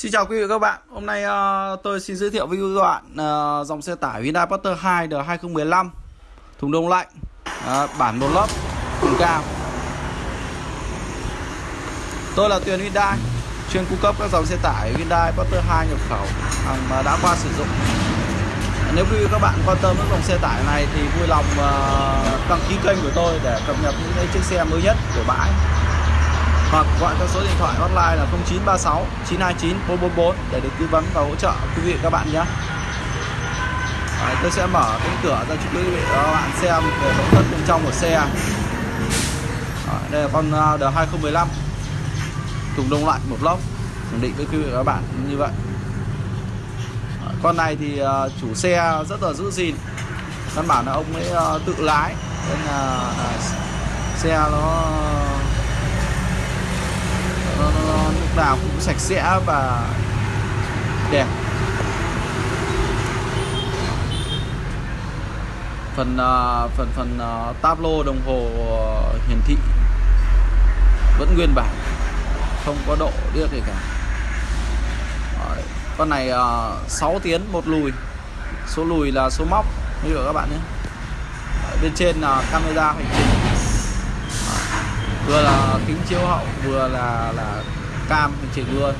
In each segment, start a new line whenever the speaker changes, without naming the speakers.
Xin chào quý vị và các bạn. Hôm nay uh, tôi xin giới thiệu với quý vị các bạn uh, ờ, dòng xe tải Hyundai Porter 2 đời 2015 thùng đông lạnh uh, bản một lớp thùng cao. Tôi là Tuyền Hyundai chuyên cung cấp các dòng xe tải Hyundai Porter 2 nhập khẩu hàng đã qua sử dụng. Nếu quý vị các bạn quan tâm đến dòng xe tải này thì vui lòng uh, đăng ký kênh của tôi để cập nhật những chiếc xe mới nhất của bãi hoặc gọi theo số điện thoại hotline là 0936 929 444 để được tư vấn và hỗ trợ quý vị các bạn nhé. Đấy, tôi sẽ mở cánh cửa ra cho quý vị các bạn xem về nội thất bên trong của xe. Đấy, đây là con à, D2015 thùng đông lạnh một lốc khẳng định với quý vị và các bạn như vậy. Đấy, con này thì à, chủ xe rất là giữ gìn. Căn bản là ông ấy à, tự lái nên là xe nó lúc nào cũng sạch sẽ và đẹp. Phần uh, phần phần uh, táp lô đồng hồ uh, hiển thị vẫn nguyên bản không có độ điếc gì cả. Con này à, uh, 6 tiến một lùi. Số lùi là số móc như các bạn nhé. Bên trên là camera hành trình vừa là kính chiếu hậu vừa là là cam hành trình luôn.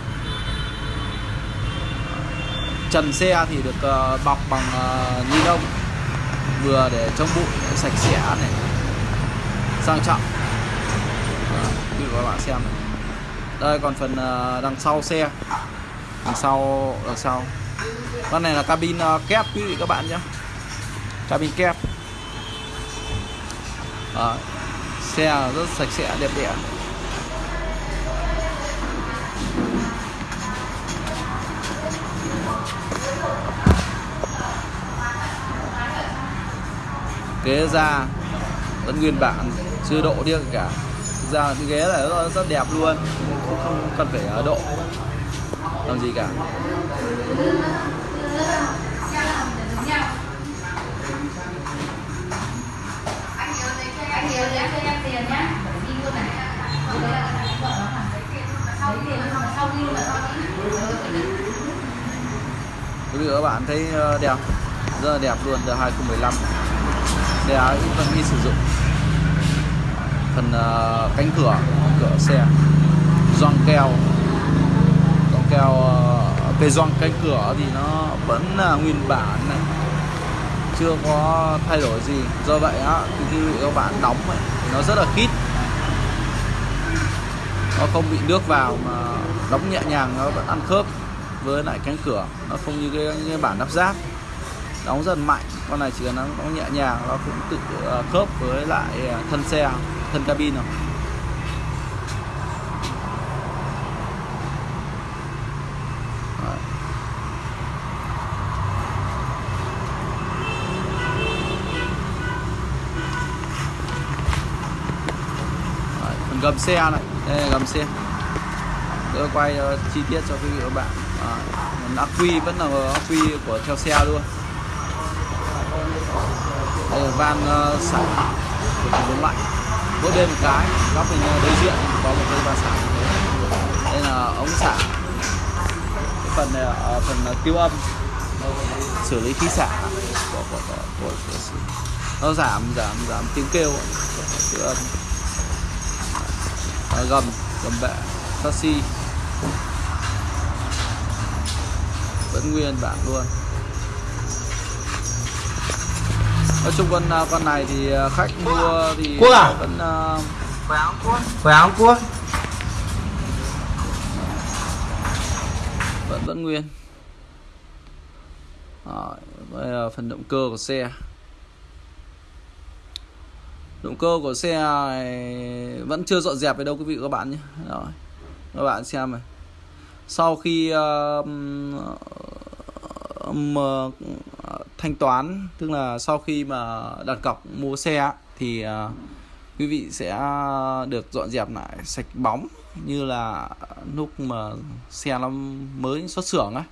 Trần xe thì được uh, bọc bằng uh, ni lông. Vừa để chống bụi sạch sẽ này. Sang trọng. Ờ, quý các bạn xem này. đây còn phần uh, đằng sau xe đằng sau đằng sau. Con này là cabin uh, kép quý vị các bạn nhé. Cabin kép. Đấy xe rất sạch sẽ đẹp đẽ. Ghế da vẫn nguyên bản chưa độ đi cả. Thực ra cái ghế này rất, rất đẹp luôn không, không cần phải ờ, độ làm gì cả. Quý vị các bạn thấy ờ, đẹp rất là đẹp luôn giờ 2015 xe vẫn đi sử dụng. Phần uh, cánh cửa cửa xe. Gioăng keo. Gioăng keo uh, cái gioăng cánh cửa thì nó vẫn là nguyên bản này. Chưa có thay đổi gì. Do vậy á thì khi các bạn đóng ấy, thì nó rất là khít. Nó không bị nước vào mà đóng nhẹ nhàng nó vẫn ăn khớp với lại cánh cửa. Nó không như cái, cái bản lắp ráp đóng dần mạnh con này chỉ cần nó nhẹ nhàng nó cũng tự ờ, khớp với lại ờ, thân xe thân cabin rồi. Gầm xe này. Đây là gầm xe. Tôi quay uh, chi tiết cho quý vị các bạn. À, ắc quy vẫn là ắc quy của theo xe luôn đây là van uh, xả của thùng lạnh mỗi bên một cái góc bên ờ, đối diện có một cái van xả. Đây là ống xả. Cái phần này là ờ, phần tiêu âm. Xử lý khí xả của, của, của, của, của, nó giảm giảm giảm tiếng kêu tiêu âm. À, gầm gầm bệ taxi. Vẫn nguyên bản luôn. Nói chung con con này thì khách mua thì
Quốc à?
vẫn
Khỏe không Quốc? Khỏe không Quốc?
vẫn vẫn nguyên Rồi, đây là phần động cơ của xe động cơ của xe này vẫn chưa dọn dẹp về đâu quý vị và các bạn nhé rồi các bạn xem này sau khi uh, mà ờ, thanh toán tức là sau khi mà đặt cọc mua xe thì uh, quý vị sẽ được dọn dẹp lại sạch bóng như là lúc mà xe nó mới xuất xưởng á.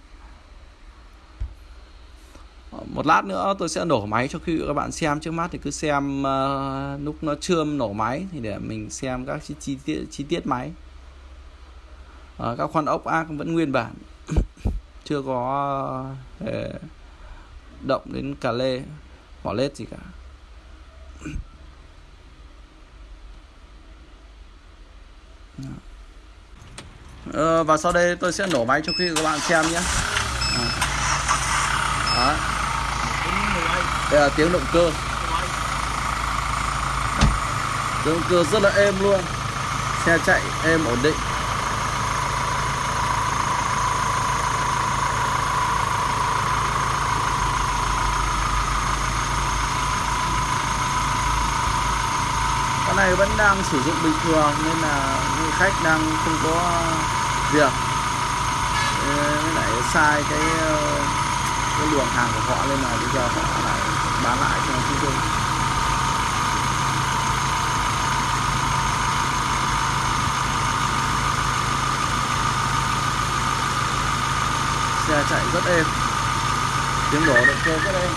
Ờ, một lát nữa tôi sẽ nổ máy cho quý vị các bạn xem. Trước mắt thì cứ xem uh, lúc nó chưa nổ máy thì để mình xem các chi, chi tiết chi tiết máy. Uh, các khoan ốc ác vẫn nguyên bản chưa có hề động đến cà lê mỏ lết gì cả. Ờ, và sau đây tôi sẽ nổ máy cho quý vị các bạn xem nhé. Ờ. Đó. đây là tiếng động cơ. Tiếng động cơ rất là êm luôn. Xe chạy êm ổn định. Này vẫn đang sử dụng bình thường nên là người khách đang không có việc. Với lại sai cái cái luồng hàng của họ nên là bây giờ họ lại bán lại cho chúng tôi. Xe chạy rất êm. Tiếng nổ động cơ rất êm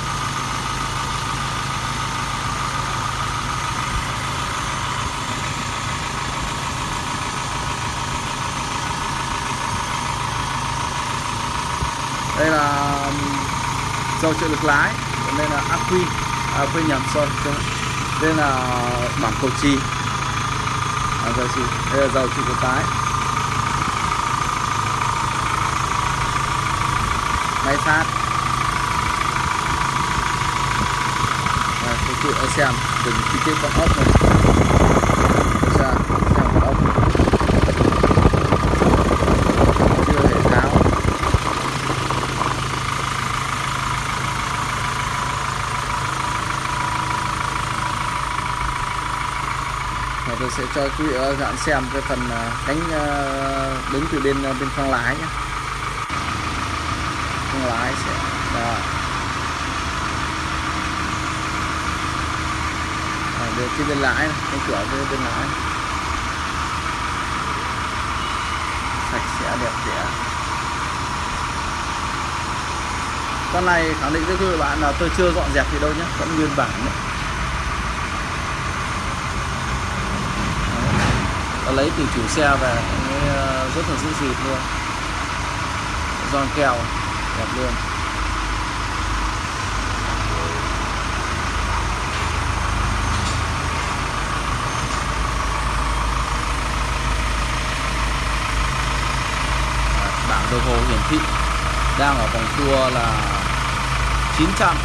đây là um, dầu trợ lực lái nên là ác quy à, quên nhầm sorry nên là à, bảng cầu trì. À, dầu trì đây là dầu trợ của lái máy phát. À, quý vị xem từng chi tiết con ốc này ra xem con ốc chưa hề tháo và tôi sẽ cho quý vị các bạn xem cái phần ờ, cánh ờ, đứng từ bên ờ, bên khoang lái nhé khoang lái sẽ đó. À, về cái bên lái cái cửa bên bên lái. Sạch sẽ đẹp đẽ. Con này khẳng định với quý vị bạn là tôi chưa dọn dẹp gì đâu nhé vẫn nguyên bản đấy. Lấy từ chủ xe về ờ, rất là giữ dịp luôn. Giòn kèo, đẹp luôn. Bảng đồng hồ hiển thị đang ở vòng tua là 900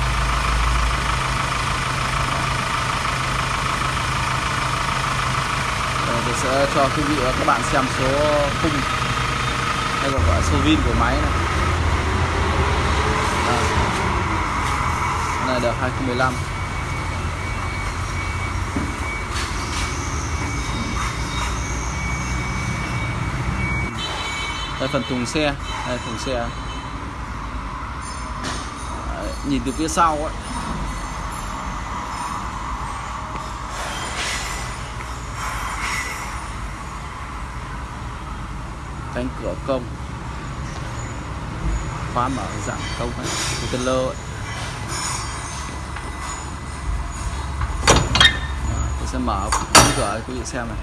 Tôi sẽ cho quý vị và các bạn xem số khung hay còn gọi là số vin của máy này. Đây. Cái này được 2015 đây phần thùng xe. Đây thùng xe. Đấy, nhìn từ phía sau ấy. Cánh cửa công. Khóa mở dạng công ấy. Container ấy. Tôi sẽ mở cánh cửa cho quý vị xem này.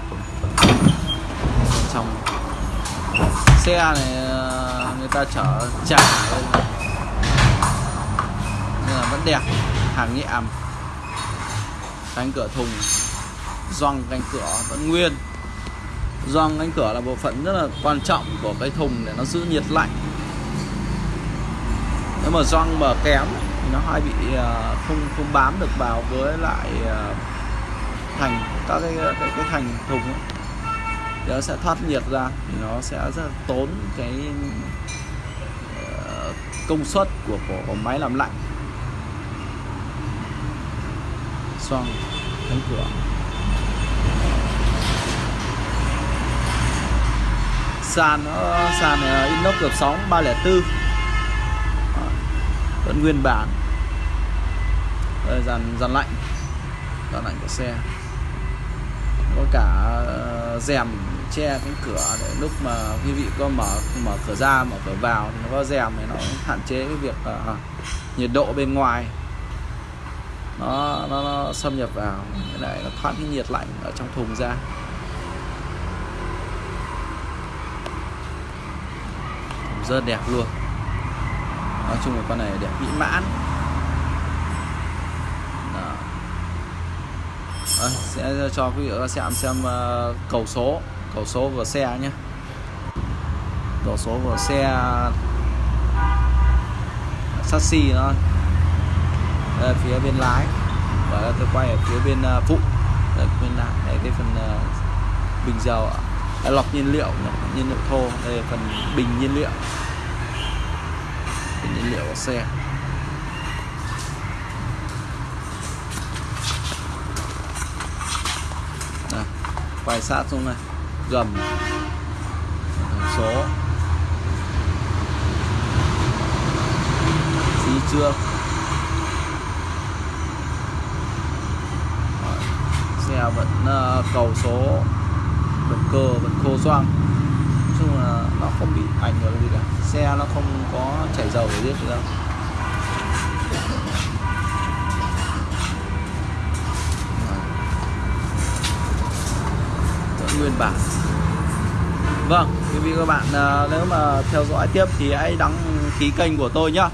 Bên trong xe này ờ, người ta chở chả nên là- nên là vẫn đẹp. Hàng nhẹ cánh cửa thùng. Gioăng cánh cửa vẫn nguyên gioăng cánh cửa là bộ phận rất là quan trọng của cái thùng để nó giữ nhiệt lạnh. Nếu mà gioăng mà kém thì nó hay bị à, không không bám được vào với lại à, thành các cái cái, cái thành thùng ấy. thì nó sẽ thoát nhiệt ra thì nó sẽ rất là tốn cái ờ, công suất của, của của máy làm lạnh. Xoang cánh cửa. Sàn nó sàn ờ, inox gợp sóng 304 vẫn nguyên bản. Đây dàn dàn lạnh. Dàn lạnh của xe. Có cả ờ, rèm che cánh cửa để lúc mà quý vị có mở mở cửa ra mở cửa vào thì nó có rèm thì nó hạn chế cái việc uh, nhiệt độ bên ngoài. Nó, nó nó xâm nhập vào cái này nó thoát cái nhiệt lạnh ở trong thùng ra. Rất đẹp luôn. Nói chung là con này đẹp mỹ mãn. Đó. À, sẽ cho quý vị xem xem uh, cầu số cầu số của xe nhé. Cầu số của xe sassy nó đây, phía bên lái. Và tôi quay ở phía bên uh, phụ. Đây, bên lái đây cái phần uh, bình dầu đây, lọc nhiên liệu nhiên liệu thô. Đây là phần bình nhiên liệu. Bình nhiên liệu của xe. Đây, quay sát xuống này. Gầm. Số. Xí chưa, xe vẫn uh, cầu số bẩn cơ bẩn khô xoang. Nói chung là nó không bị ảnh hưởng gì cả. Xe nó không có chảy dầu để biết gì đâu nguyên bản. Vâng, quý vị các bạn à, nếu mà theo dõi tiếp thì hãy đăng ký kênh của tôi nhá.